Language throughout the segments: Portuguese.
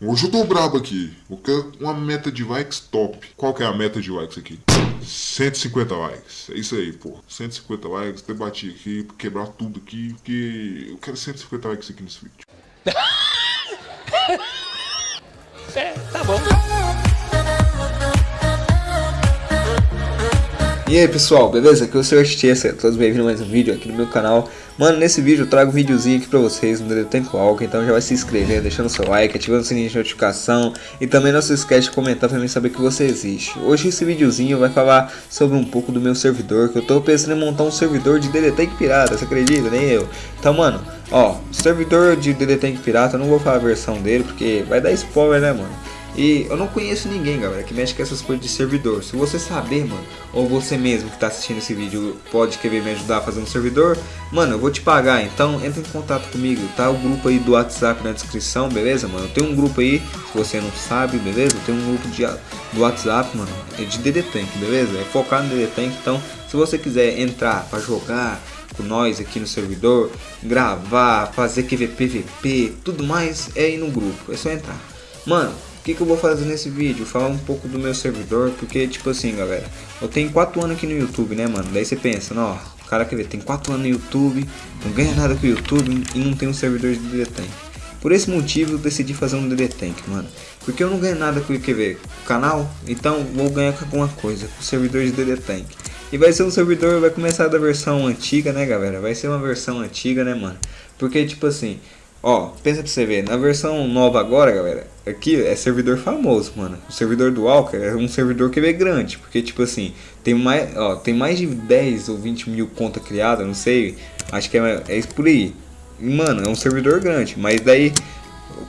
Hoje eu tô brabo aqui. Eu quero uma meta de likes top. Qual que é a meta de likes aqui? 150 likes. É isso aí, pô. 150 likes. Debati aqui, quebrar tudo aqui, porque eu quero 150 likes aqui nesse vídeo. é, tá bom. E aí pessoal, beleza? Aqui é o Sr. Chessa, todos bem-vindos a mais um vídeo aqui no meu canal Mano, nesse vídeo eu trago um videozinho aqui pra vocês no Dedo Tempo Então já vai se inscrevendo, deixando seu like, ativando o sininho de notificação E também não se esquece de comentar pra mim saber que você existe Hoje esse videozinho vai falar sobre um pouco do meu servidor Que eu tô pensando em montar um servidor de DD Tank Pirata, você acredita? Nem eu Então mano, ó, servidor de DD Tank Pirata, eu não vou falar a versão dele Porque vai dar spoiler né mano e eu não conheço ninguém, galera, que mexe com essas coisas de servidor. Se você saber, mano, ou você mesmo que tá assistindo esse vídeo pode querer me ajudar a fazer um servidor, mano, eu vou te pagar. Então entra em contato comigo, tá? O grupo aí do WhatsApp na descrição, beleza, mano? Tem um grupo aí, se você não sabe, beleza? Tem um grupo de, do WhatsApp, mano, é de DD Tank, beleza? É focado no DD Tank, então se você quiser entrar para jogar com nós aqui no servidor, gravar, fazer QVPVP, tudo mais, é aí no grupo, é só entrar. Mano, que, que eu vou fazer nesse vídeo? Falar um pouco do meu servidor, porque tipo assim, galera, eu tenho 4 anos aqui no YouTube, né, mano? Daí você pensa, ó, o cara quer ver, tem 4 anos no YouTube, não ganha nada com o YouTube e não tem um servidor de DD Tank. Por esse motivo eu decidi fazer um DD Tank, mano. Porque eu não ganho nada com o ver, canal, então vou ganhar com alguma coisa, com o servidor de DD Tank. E vai ser um servidor, vai começar da versão antiga, né, galera? Vai ser uma versão antiga, né, mano? Porque, tipo assim, Ó, pensa pra você ver, na versão nova agora, galera, aqui é servidor famoso, mano. O servidor do Walker é um servidor que é grande, porque tipo assim, tem mais, ó, tem mais de 10 ou 20 mil contas criadas, não sei, acho que é, é isso por aí. Mano, é um servidor grande, mas daí,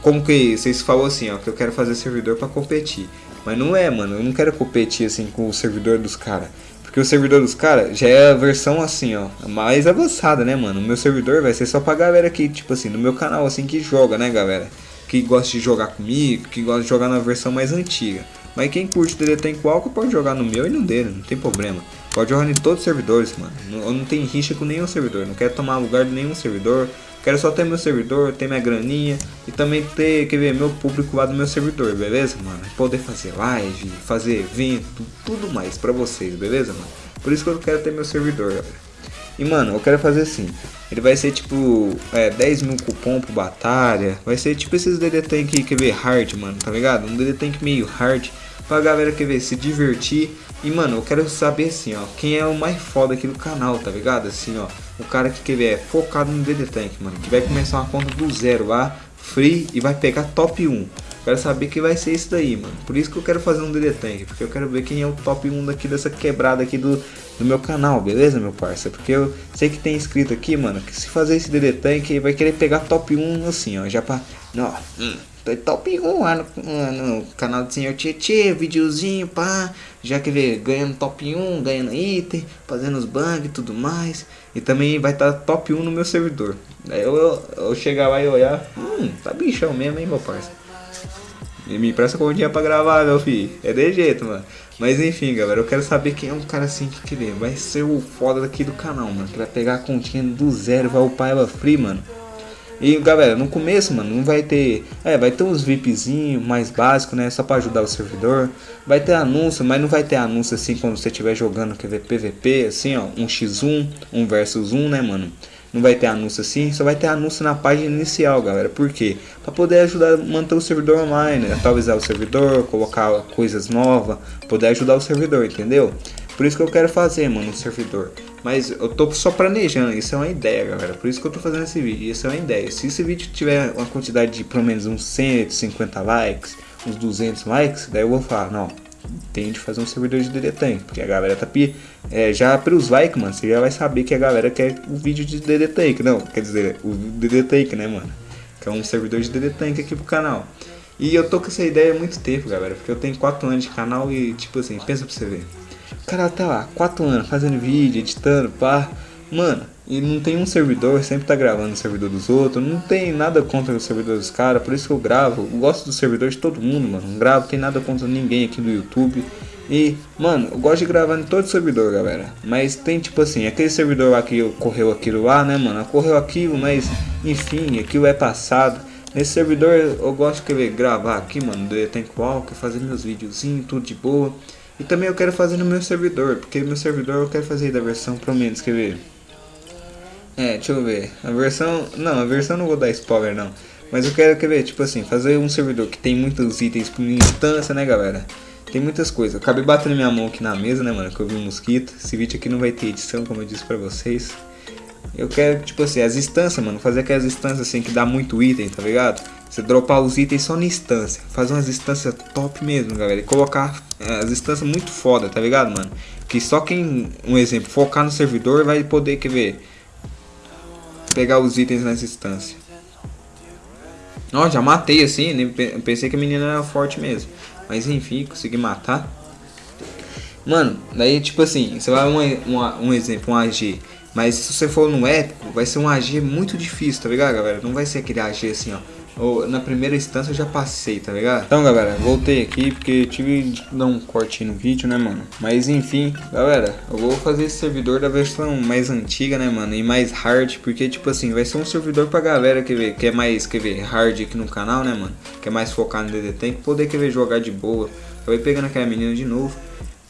como que vocês falam assim, ó, que eu quero fazer servidor para competir. Mas não é, mano, eu não quero competir assim com o servidor dos caras. Porque o servidor dos caras já é a versão assim, ó, mais avançada, né, mano? O meu servidor vai ser só pra galera que, tipo assim, no meu canal, assim, que joga, né, galera? Que gosta de jogar comigo, que gosta de jogar na versão mais antiga. Mas quem curte DD tem qual pode jogar no meu e no dele, não tem problema. Pode jogar em todos os servidores, mano. Eu não tenho rixa com nenhum servidor, não quero tomar lugar de nenhum servidor. Quero só ter meu servidor, ter minha graninha e também ter, quer ver, meu público lá do meu servidor, beleza, mano? Poder fazer live, fazer evento, tudo mais pra vocês, beleza, mano? Por isso que eu quero ter meu servidor, galera. E mano, eu quero fazer assim. Ele vai ser tipo é, 10 mil cupom pro batalha. Vai ser tipo esses DD Tank quer ver hard, mano, tá ligado? Um DD Tank meio hard pra galera quer ver se divertir. E mano, eu quero saber assim, ó, quem é o mais foda aqui do canal, tá ligado? Assim, ó, o cara que é focado no DD Tank, mano. Que vai começar uma conta do zero lá, free, e vai pegar top 1. Quero saber que vai ser isso daí, mano. Por isso que eu quero fazer um DD Tank, porque eu quero ver quem é o top 1 daqui dessa quebrada aqui do, do meu canal, beleza, meu parceiro? Porque eu sei que tem escrito aqui, mano, que se fazer esse DD Tank, vai querer pegar top 1 assim, ó, já pra... Não, hum, top 1 lá no, no, canal do Senhor Tietê, videozinho, pá, já que ver ganhando top 1, ganhando item, fazendo os bugs e tudo mais. E também vai estar tá top 1 no meu servidor. Aí eu, eu, eu chegar lá e olhar, hum, tá bichão mesmo, hein, meu parceiro. E me empresta dia pra gravar, meu filho. É de jeito, mano. Mas enfim, galera, eu quero saber quem é um cara assim que querer. Vai ser o foda daqui do canal, mano. Que vai pegar a continha do zero, vai upar ela free, mano. E galera, no começo, mano, não vai ter. É, vai ter uns VIPzinho mais básico, né? Só pra ajudar o servidor. Vai ter anúncio, mas não vai ter anúncio assim quando você estiver jogando ver PVP, assim, ó, um x1, um versus 1, né, mano? Não vai ter anúncio assim, só vai ter anúncio na página inicial, galera. Por quê? Pra poder ajudar a manter o servidor online, né? atualizar o servidor, colocar coisas novas, poder ajudar o servidor, entendeu? Por isso que eu quero fazer, mano, um servidor. Mas eu tô só planejando, isso é uma ideia, galera. Por isso que eu tô fazendo esse vídeo, isso é uma ideia. Se esse vídeo tiver uma quantidade de pelo menos uns 150 likes, uns 200 likes, daí eu vou falar, não, tem de fazer um servidor de DD Tank. Porque a galera tá é, já pelos likes, mano, você já vai saber que a galera quer o vídeo de DD Tank. Não, quer dizer, o DD Tank, né, mano? Que é um servidor de DD Tank aqui pro canal. E eu tô com essa ideia há muito tempo, galera. Porque eu tenho 4 anos de canal e, tipo assim, pensa pra você ver. O cara tá lá, 4 anos, fazendo vídeo, editando, pá. Mano, e não tem um servidor, sempre tá gravando no servidor dos outros. Não tem nada contra o servidor dos caras, por isso que eu gravo. Eu gosto do servidor de todo mundo, mano. Não gravo, tem nada contra ninguém aqui no YouTube. E, mano, eu gosto de gravar em todo servidor, galera. Mas tem tipo assim, aquele servidor lá que ocorreu aquilo lá, né, mano? Ocorreu aquilo, mas enfim, aquilo é passado. Nesse servidor eu gosto de gravar aqui, mano, do Tank Walker, fazer meus videozinhos, tudo de boa. E também eu quero fazer no meu servidor, porque meu servidor eu quero fazer da versão, pelo menos, quer ver? É, deixa eu ver. A versão, não, a versão não vou dar spoiler não. Mas eu quero, quer ver, tipo assim, fazer um servidor que tem muitos itens por instância, né, galera? Tem muitas coisas. Eu acabei batendo minha mão aqui na mesa, né, mano, que eu vi um mosquito. Esse vídeo aqui não vai ter edição, como eu disse pra vocês. Eu quero, tipo assim, as instâncias, mano, fazer aquelas instâncias assim que dá muito item, tá ligado? Você dropar os itens só na instância. Fazer umas instâncias top mesmo, galera. E colocar é, as instâncias muito foda, tá ligado, mano? Que só quem, um exemplo, focar no servidor vai poder, quer ver, pegar os itens nessa instância. Ó, já matei assim, pensei que a menina era forte mesmo. Mas enfim, consegui matar. Mano, daí tipo assim, você vai um, um, um exemplo, um AG. Mas se você for no épico, vai ser um AG muito difícil, tá ligado, galera? Não vai ser aquele AG assim, ó. Ou, na primeira instância eu já passei, tá ligado? Então, galera, voltei aqui porque tive de dar um corte no vídeo, né, mano? Mas, enfim, galera, eu vou fazer esse servidor da versão mais antiga, né, mano? E mais hard, porque, tipo assim, vai ser um servidor pra galera que, vê, que é mais, quer ver, hard aqui no canal, né, mano? Que é mais focado no DD poder, quer ver, jogar de boa. Acabei pegando aquela menina de novo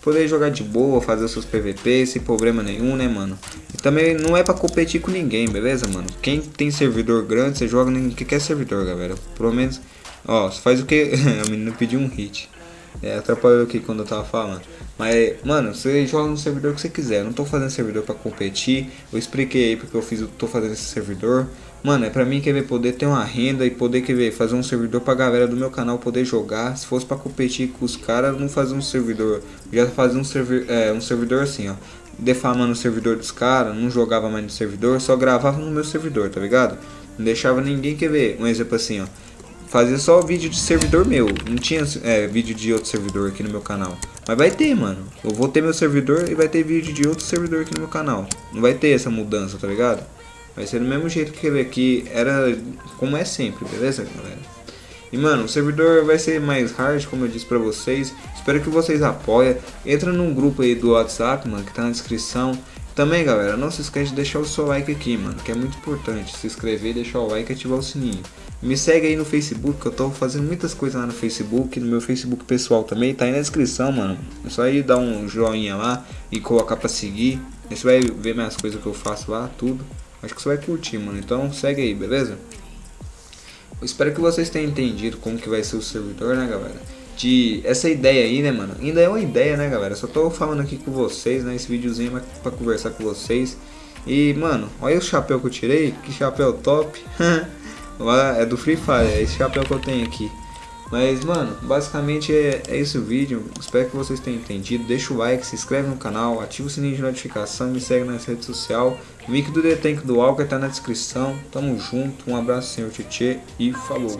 poder jogar de boa, fazer os seus PVP sem problema nenhum, né, mano? E também não é pra competir com ninguém, beleza, mano? Quem tem servidor grande, você joga em que quer servidor, galera. Pelo menos, ó, faz o que... a menina pediu um hit. É, atrapalhou aqui quando eu tava falando. Mas, mano, você joga no servidor que você quiser. Eu não tô fazendo servidor pra competir. Eu expliquei aí porque eu fiz, eu tô fazendo esse servidor. Mano, é pra mim quer ver poder ter uma renda e poder quer ver fazer um servidor pra galera do meu canal poder jogar. Se fosse pra competir com os caras, não fazer um servidor. Já fazer um, servi é, um servidor assim, ó. Defamando o servidor dos caras, não jogava mais no servidor, só gravava no meu servidor, tá ligado? Não deixava ninguém quer ver. Um exemplo assim, ó. Fazia só vídeo de servidor meu. Não tinha é, vídeo de outro servidor aqui no meu canal. Mas vai ter, mano. Eu vou ter meu servidor e vai ter vídeo de outro servidor aqui no meu canal. Não vai ter essa mudança, tá ligado? Vai ser do mesmo jeito que ele aqui era como é sempre, beleza, galera? E mano, o servidor vai ser mais hard, como eu disse pra vocês. Espero que vocês apoiem. Entra num grupo aí do WhatsApp, mano, que tá na descrição. Também, galera, não se esquece de deixar o seu like aqui, mano, que é muito importante. Se inscrever, deixar o like e ativar o sininho. Me segue aí no Facebook, que eu tô fazendo muitas coisas lá no Facebook, no meu Facebook pessoal também, tá aí na descrição, mano. É só ir dar um joinha lá e colocar pra seguir. Aí você vai ver minhas coisas que eu faço lá, tudo. Acho que você vai curtir, mano. Então segue aí, beleza? Eu espero que vocês tenham entendido como que vai ser o servidor, né, galera? De essa ideia aí, né, mano? Ainda é uma ideia, né, galera? Só tô falando aqui com vocês, né? Esse videozinho é pra conversar com vocês. E, mano, olha o chapéu que eu tirei. Que chapéu top. é do Free Fire, é esse chapéu que eu tenho aqui. Mas, mano, basicamente é, é esse o vídeo. Espero que vocês tenham entendido. Deixa o like, se inscreve no canal, ativa o sininho de notificação, me segue nas redes sociais. O link do The Tank do Walker tá na descrição. Tamo junto, um abraço, senhor Tietê e falou.